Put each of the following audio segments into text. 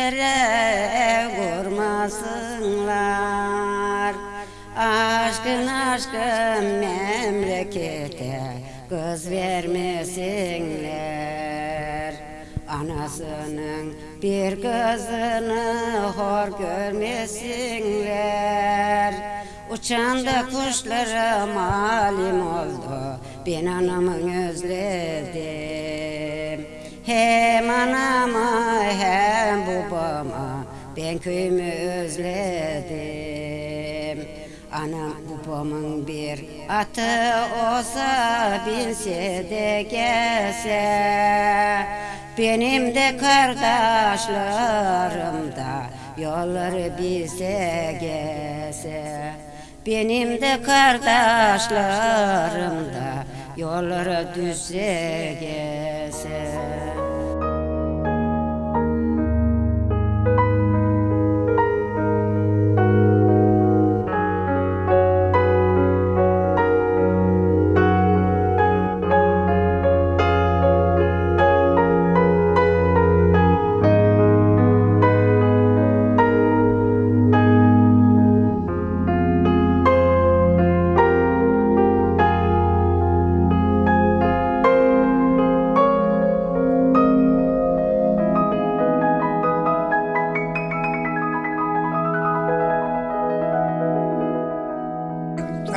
Yere vurmasınlar. Aşkın aşkın memlekete Kız vermesinler. Anasının bir kızını hor görmesinler. Uçan da kuşlara malim oldu Ben anamı özledim. Hem babamı Ben köyümü özledim. Anam babamın bir atı olsa binse de gelse Benim de kardeşlerim da yolları bize gelse Benim de kardeşlerim da yolları düzse gelse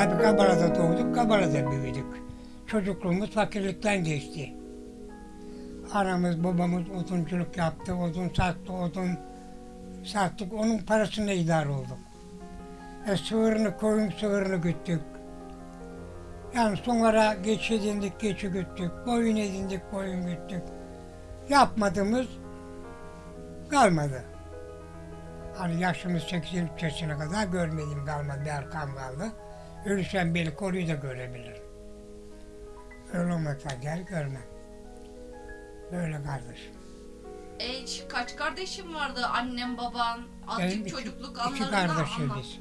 Tabii Kabala'da doğduk, Kabala'da büyüdük. Çocukluğumuz fakirlikten geçti. Anamız, babamız odunculuk yaptı, odun sattı, odun sattık. Onun parasıyla idare olduk. E, sığırını, koyun sığırını güttük. Yani sonra geç edindik, geçi güttük. Koyun edindik, koyun güttük. Yapmadığımız kalmadı. Hani yaşımız 80 yaşına kadar görmedim kalmadı, bir arkam kaldı. Ölürsem beni koruyu da görebilirim. Öyle olmakla gel görmem. Böyle kardeşim. E, kaç kardeşim vardı? Annem, baban, Benim azıcık iki, çocukluk iki anlarını kardeşiz anlat. biz.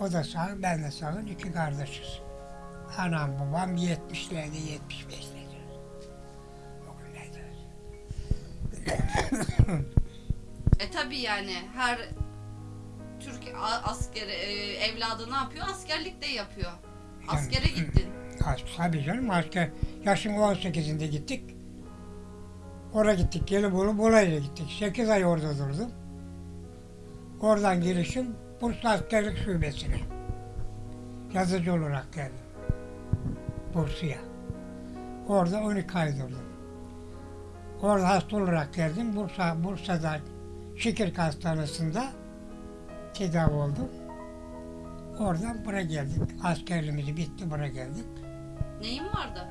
O da sağ, ben de sağ, iki kardeşiz. Anam babam 70'lerde, 75'lerde. O günlerde. E tabi yani her Türk askeri e, evladı ne yapıyor? Askerlik de yapıyor. Askere gittin. Az, tabii canım asker. Yaşım 18'inde gittik. Oraya gittik. Gelibolu Bolay'la gittik. 8 ay orada durdum. Oradan girişim Bursa Askerlik Şubesi'ne. Yazıcı olarak geldim. Bursa'ya. Orada 12 ay durdum. Orada hasta olarak geldim. Bursa, Bursa'da Şikirk Hastanesi'nde tedavi oldum. Oradan buraya geldik. Askerliğimiz bitti buraya geldik. Neyin vardı?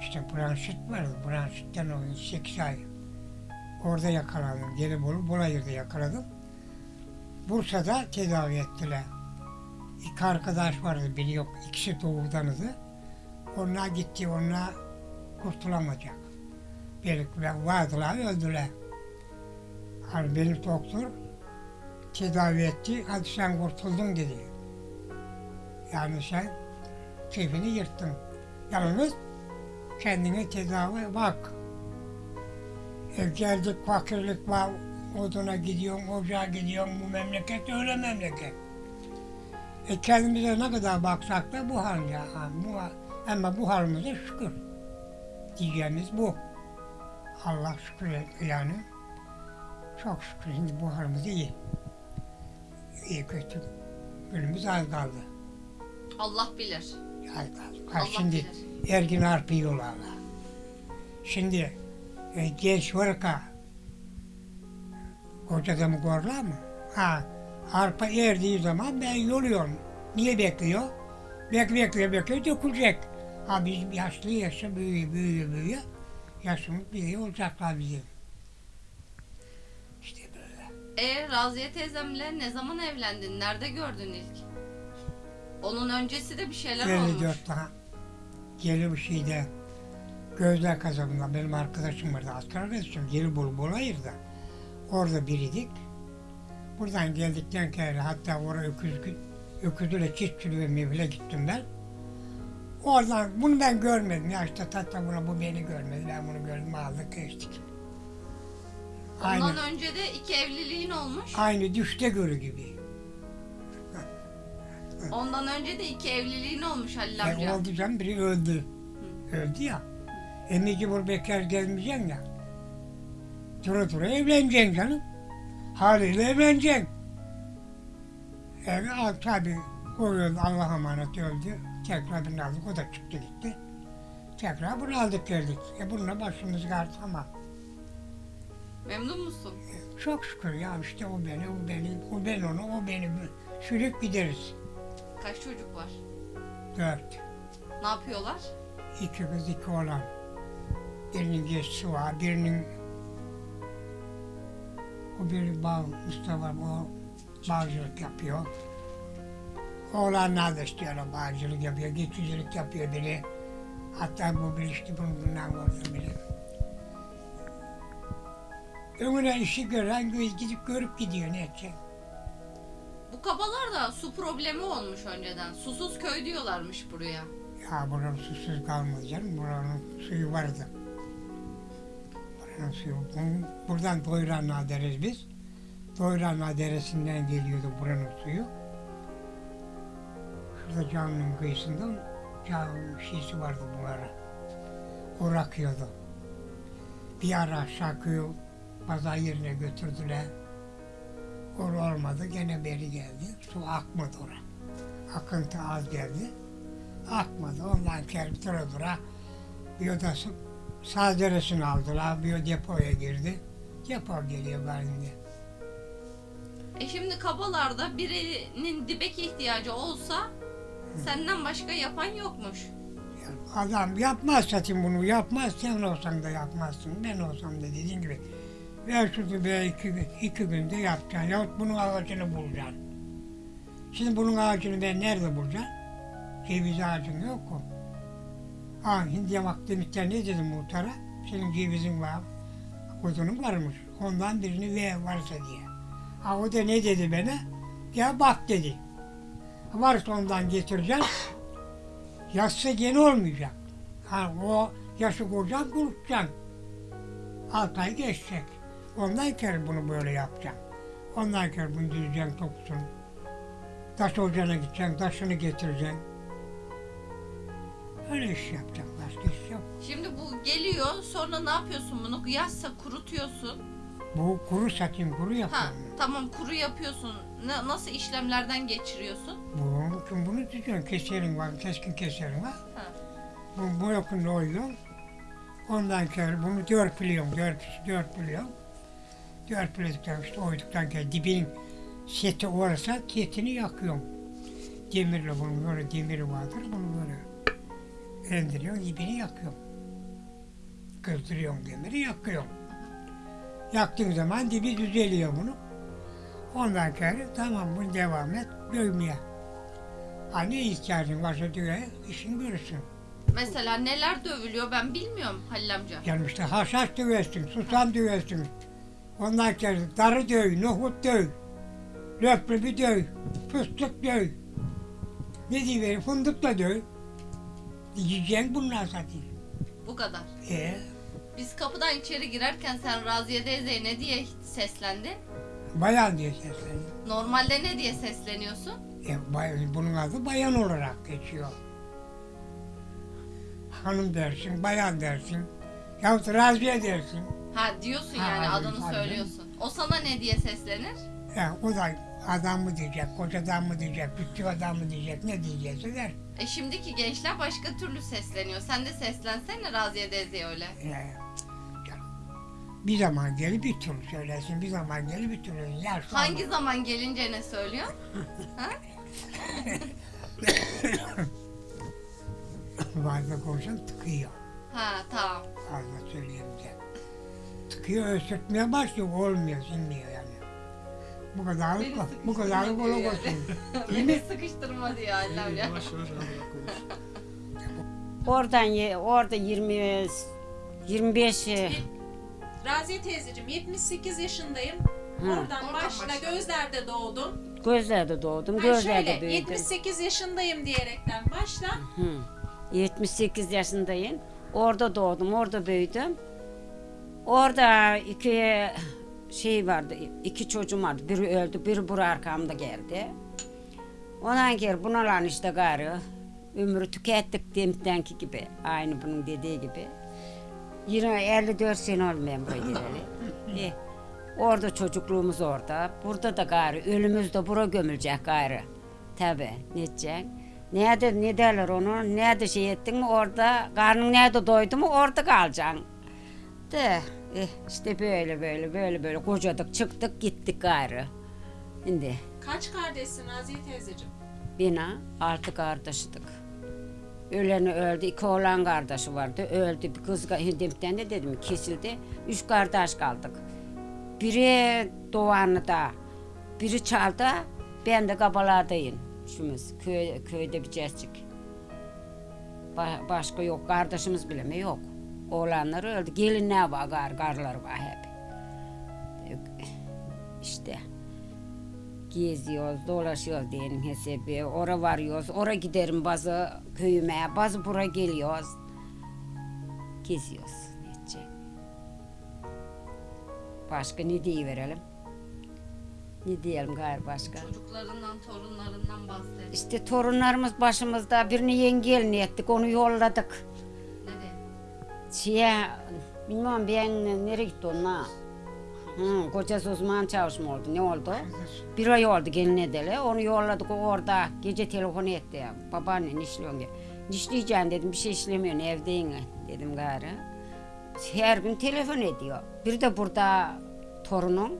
İşte bronşit vardı. Bronşitten o 8 ay. Orada yakalandım. Gelibolu, Bolayır'da yakaladım. Bursa'da tedavi ettiler. İki arkadaş vardı, biri yok. İkisi doğudanızı. Onlar gitti, onlar kurtulamayacak. Birlikte vardılar, öldüler. Hani benim doktor tedavi etti, hadi sen kurtuldun dedi. Yani sen keyfini yırttın. Yalnız kendine tedavi bak. Ev geldik fakirlik var, oduna gidiyorsun, ocağa gidiyorsun, bu memleket öyle memleket. E kendimize ne kadar baksak da bu hal ya. Bu, ama bu halimize şükür. Diyeceğimiz bu. Allah şükür yani. Çok şükür şimdi bu halimiz iyi. İyi kötü. Günümüz az kaldı. Allah bilir. Az kaldı. Ha, Allah şimdi bilir. Ergin Arp'ı yiyorlar. Şimdi e, genç varka koca adamı görürler mı? Ha, arpa erdiği zaman ben yoluyorum. Niye bekliyor? Bek bekliyor bekliyor dökülecek. Ha biz yaşlı yaşa büyüyor büyüyor büyüyor. Yaşımız büyüyor olacaklar bizim. E Raziye teyzemle ne zaman evlendin? Nerede gördün ilk? Onun öncesi de bir şeyler olmuş. 54 daha. Geri bir şeyde Gözler kasabında benim arkadaşım vardı. Asker arkadaşım. Geri bul Bolayır'da. Orada biriydik. Buradan geldikten sonra hatta oraya öküz, öküzüyle çiftçiliğe mevle gittim ben. Oradan bunu ben görmedim. Ya işte tatta buna bu beni görmedi. Ben bunu gördüm aldık geçtik. Ondan önce de iki evliliğin olmuş. Aynı düşte görü gibi. Ondan önce de iki evliliğin olmuş Halil E, amca. oldu canım biri öldü. Öldü ya. E mecbur bekar gelmeyeceksin ya. Dura dura evleneceksin canım. Haliyle evleneceksin. E, al, tabii o öldü Allah'a emanet öldü. Tekrar birini aldık o da çıktı gitti. Tekrar bunu aldık geldik. E bununla başımız kar tamam. Memnun musun? Çok şükür ya işte o beni, o beni, o ben onu, o beni sürüp gideriz. Kaç çocuk var? Dört. Ne yapıyorlar? İki kız iki oğlan. Birinin geçsi var, birinin o bir bağ, Mustafa o bağcılık yapıyor. Oğlanlar da istiyorlar bağcılık yapıyor, geçicilik yapıyor biri. Hatta bu bir işte bundan orada biri. Önüne işi gören gidip görüp gidiyor ne edecek? Bu kabalarda su problemi olmuş önceden. Susuz köy diyorlarmış buraya. Ya buranın susuz kalmadı canım. Buranın suyu vardı. Buranın suyu. Buradan Doyranlığa deriz biz. Doyranlığa deresinden geliyordu buranın suyu. Şurada caminin kıyısında cam şişi vardı bu ara. O akıyordu. Bir ara aşağı köyü pazar yerine götürdüler. Or olmadı gene beri geldi. Su akmadı oraya. Akıntı az geldi akmadı. Ondan kerip dura dura bir odası sağ deresini aldılar. Bir o depoya girdi. Depo geliyor halinde. E şimdi kabalarda birinin dibek ihtiyacı olsa senden başka yapan yokmuş. Adam yapmaz zaten bunu yapmaz. Sen olsan da yapmazsın. Ben olsam da dediğin gibi. Ver şu be iki, iki günde yapacaksın. Yahut bunun ağacını bulacaksın. Şimdi bunun ağacını ben nerede bulacağım? Ceviz ağacın yok mu? Ha hindiye bak demişler ne dedim muhtara? Senin cevizin var. Kuzunun varmış. Ondan birini ver varsa diye. Ha o da ne dedi bana? Ya bak dedi. Varsa ondan getireceğim. Yatsı gene olmayacak. Ha o yaşı kuracağım kurutacaksın. Altı ay geçecek. Ondan kere bunu böyle yapacağım. Ondan kere bunu düzeceksin topsun. Taş ocağına gideceksin, taşını getireceksin. Öyle iş yapacak, başka iş yok. Şimdi bu geliyor sonra ne yapıyorsun bunu? Yazsa kurutuyorsun. Bu kuru satayım, kuru Ha yapıyorum. tamam kuru yapıyorsun. Ne, nasıl işlemlerden geçiriyorsun? Bu, şimdi bunu tutuyorsun, keserin var, keskin keserin var. Ha. Bu, bu yakında oyuyorsun. Ondan sonra bunu dörtülüyorum, dört, dörtülüyorum. Dörtüledikten işte oyduktan sonra dibinin seti orası, setini yakıyorum. Demirle bunun böyle demiri vardır, bunu böyle indiriyorum, dibini yakıyorum. Kızdırıyorum demiri, yakıyorum. Yaktığın zaman dibi düzeliyor bunu. Ondan sonra tamam bunu devam et, dövmeye. Ha ne ihtiyacın varsa diye işin görürsün. Mesela neler dövülüyor ben bilmiyorum Halil amca. Yani işte haşhaş döversin, susam döversin. Ondan sonra darı döv, nohut döv, löplebi döv, fıstık döv. Ne diyeyim, fındık da döv. Yiyeceksin bunlar zaten. Bu kadar. E, Biz kapıdan içeri girerken sen Raziye teyzeye ne diye seslendin? bayan diye sesleniyor. Normalde ne diye sesleniyorsun? E, bay- bunun adı bayan olarak geçiyor. Hanım dersin, bayan dersin. Yahut Raziye dersin. Ha diyorsun Ha, yani adını tabii. söylüyorsun. O sana ne diye seslenir? Ya, o da adam mı diyecek, kocadan mı diyecek, küçük adam mı diyecek, ne diyecekse der. E şimdiki gençler başka türlü sesleniyor. Sen de seslensene Raziye teyzeye öyle. Ee, ya, bir zaman gelir bir türlü söylersin, bir zaman gelir bir türlü. Ya şu Hangi zaman gelince ne söylüyor? Fazla konuşan tıkıyor. Ha tamam. Fazla söyleyince. Tıkıyor, öksürtmeye başlıyor, olmuyor, sinmiyor yani. Bu kadar Beni bu kadar sıkıştırma kolay diyor olsun. Beni sıkıştırma diyor Halil amca. Yavaş yavaş ağlayarak konuş. Oradan ye- orada 20 25 e, Raziye teyzeciğim 78 yaşındayım. Hı. Oradan Oradan başla başla. Gözler'de doğdum. gözlerde doğdum, Ha, gözlerde şöyle büyüdüm. 78 yaşındayım diyerekten başla. Hı. 78 yaşındayım. Orada doğdum, orada büyüdüm. Orada iki şey vardı, iki çocuğum vardı. Biri öldü, biri bura arkamda geldi. Ondan geri bunalan işte gayrı. Ömrü tükettik demektenki gibi. Aynı bunun dediği gibi. Yine 54 sene ben buraya geleli. E, orada çocukluğumuz orada. Burada da gayrı. Ölümüz de bura gömülecek gayrı. Tabi. Ne edeceksin? Nerede, ne derler onu? Nerede şey ettin mi orada, karnın nerede doydu mu orada kalacaksın. De, eh, işte böyle böyle böyle böyle kocadık çıktık gittik gayrı. Şimdi Kaç kardeşsin Raziye teyzeciğim? bina altı kardeşidik. Öleni öldü, iki oğlan kardeşi vardı. Öldü, bir kız hindimden de dedim kesildi. Üç kardeş kaldık. Biri Doğanlı'da, biri Çal'da, ben de Kabalar'dayım. Şumuz, köy, köyde bir cescik. Ba- başka yok, kardeşimiz bile mi yok. Oğlanlar öldü, gelinler var, gar, karlar var hep. İşte geziyoruz, dolaşıyoruz diyelim hesabı. Ora varıyoruz, ora giderim bazı köyüme, bazı buraya geliyoruz. Geziyoruz. Ne edecek? Başka ne diyiverelim? Ne diyelim gayrı başka? Çocuklarından, torunlarından bahset. İşte torunlarımız başımızda birini yengelini ettik, onu yolladık. Şeye, bilmem ben nereye gitti onlar? Hı, kocası uzman çavuş mu oldu, ne oldu? Bir ay oldu gelin edeli. Onu yolladık orada. Gece telefon etti. Babaanne ne işliyorsun? diye. Ne işleyeceksin dedim. Bir şey işlemiyorsun evdeyim dedim gayrı. Her gün telefon ediyor. Bir de burada torunum.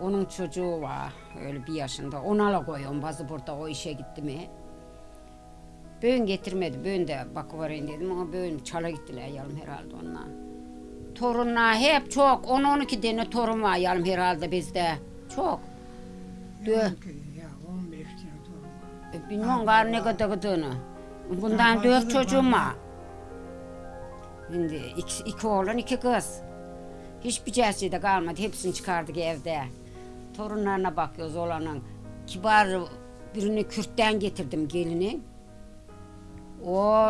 Onun çocuğu var öyle bir yaşında. Ona la koyuyorum bazı burada o işe gitti mi. Böğün getirmedi. Böğün de bakıvereyim dedim ama böğün çala gittiler yarım herhalde onlar. Torunlar hep çok. 10-12 tane torun var yarım herhalde bizde. Çok. Dö. Ya 15 tane torun var. E, Bilmem var ne kadar gıdığını. Bundan dört çocuğum var. Şimdi iki, iki oğlan iki kız. Hiçbir de kalmadı. Hepsini çıkardık evde. Torunlarına bakıyoruz olanın. Kibar birini Kürt'ten getirdim gelini. O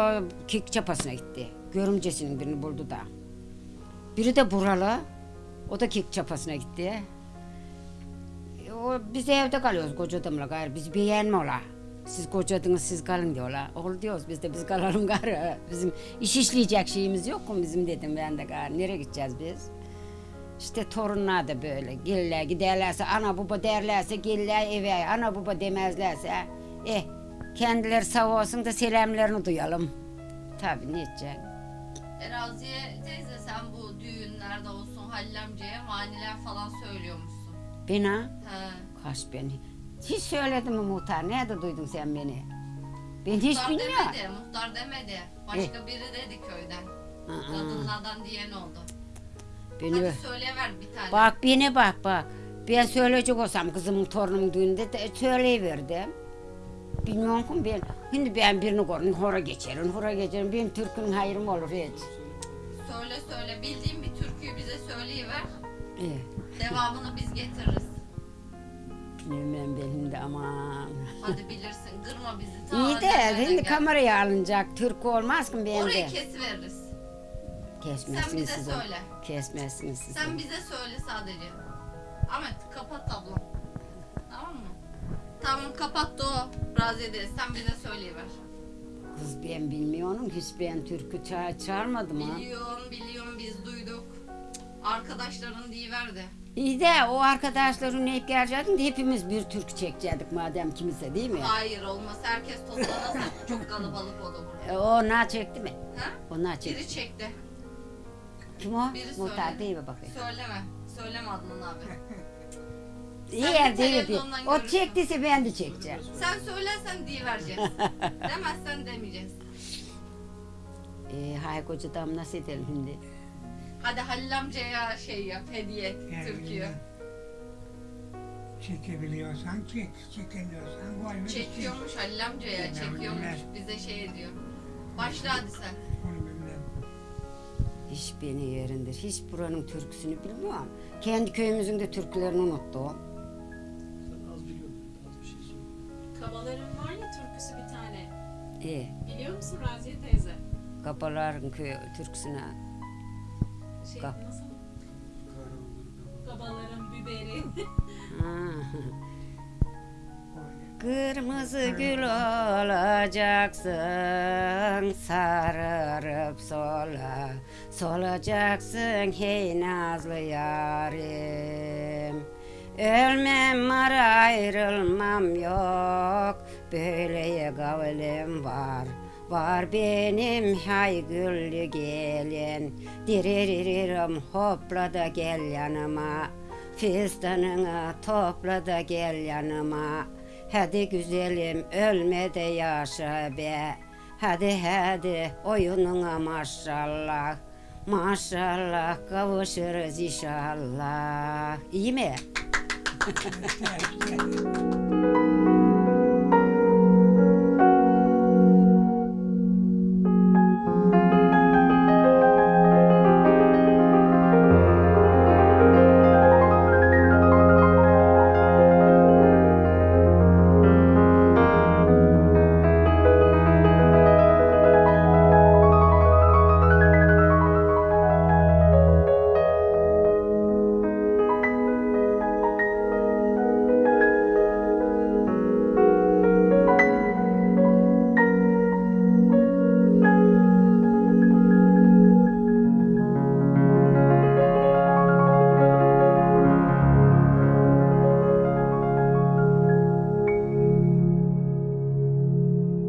kek çapasına gitti. Görümcesinin birini buldu da. Biri de buralı. O da kek çapasına gitti. E, O, biz evde kalıyoruz koca adamla gayrı. Biz beğenme ola. Siz kocadınız siz kalın diyorlar. Ol diyoruz biz de biz kalalım gayrı. Bizim iş işleyecek şeyimiz yok mu bizim dedim ben de gayrı. Nereye gideceğiz biz? İşte torunlar da böyle. Gelirler giderlerse ana baba derlerse gelirler eve. Ana baba demezlerse. Eh kendileri sağ olsun da selamlarını duyalım. Tabii ne edecek? Eraziye teyze sen bu düğünlerde olsun Halil amcaya maniler falan söylüyormuşsun. Bina. He. Kaç beni. Hiç söyledim mi muhtar? Nerede duydun sen beni? Ben hiç muhtar bilmiyorum. demedi, muhtar demedi. Başka biri dedi köyden. Aa, Kadınlardan diyen oldu. beni Hadi söylever bir tane. Bak beni bak bak. Ben söyleyecek olsam kızımın torunumun düğünde de söyleyiverdim. Bilmiyorum ki ben. Şimdi ben birini görün hora geçerim, hora geçerim. Benim Türk'ün hayrım olur hiç. Söyle söyle bildiğin bir türküyü bize söyleyiver. İyi. Devamını biz getiririz. Bilmem benim de aman. Hadi bilirsin kırma bizi. Ta İyi de şimdi gel. kameraya alınacak. Türk olmaz ki ben Orayı de. kesiveririz. Sen Kesmezsiniz bize siz. söyle. Kesmezsiniz siz. Sen bize söyle sadece. Ahmet kapat ablam. Tamam kapattı o. Raziye de sen bize söyleyiver. Kız ben bilmiyorum. Hiç ben Türk'ü ça çağırmadım ha. Biliyorum biliyorum biz duyduk. Arkadaşların diyiverdi. İyi de o arkadaşların hep gelecektin de hepimiz bir Türk çekecektik madem kimse değil mi? Hayır olmaz. Herkes toplanırsa çok kalabalık olur burada. E, o ne çekti mi? Ha? O ne çekti? Biri çekti. Kim o? Biri Muhtar değil mi bakayım? Söyleme. Söyleme Adnan abi. İyi Sen yer bir değil değil. televizyondan O görürsün. çektiyse ben de çekeceğim. Sen söylersen diyivereceğiz. Demezsen demeyeceğiz. Ee, hay koca dam nasıl edelim şimdi? Hadi Halil amcaya şey yap, hediye et Yani türküyü. Çekebiliyorsan çek, çekemiyorsan koy. ve çek. Çekiyormuş Halil amcaya, Ben çekiyormuş. Bize şey ediyor. Başla hadi sen. Onu bilmem. Hiç beni yerindir. Hiç buranın türküsünü bilmiyorum. Kendi köyümüzün de türkülerini unuttum. Söyle. Kabaların var ya türküsü bir tane. İyi. Biliyor musun Raziye teyze? Kapaların köy türküsüne. Şey Kap- nasıl? babaların biberi. Kırmızı gül olacaksın, sararıp sola, solacaksın hey nazlı yarim. Ölmem var ayrılmam yok, böyle kavlim var. Var benim hay güllü gelin, diriririm hopla da gel yanıma. Fistanını topla da gel yanıma. Hadi güzelim ölme de yaşa be. Hadi hadi oyununa maşallah. Maşallah kavuşuruz inşallah. İyi mi? yeah, yeah.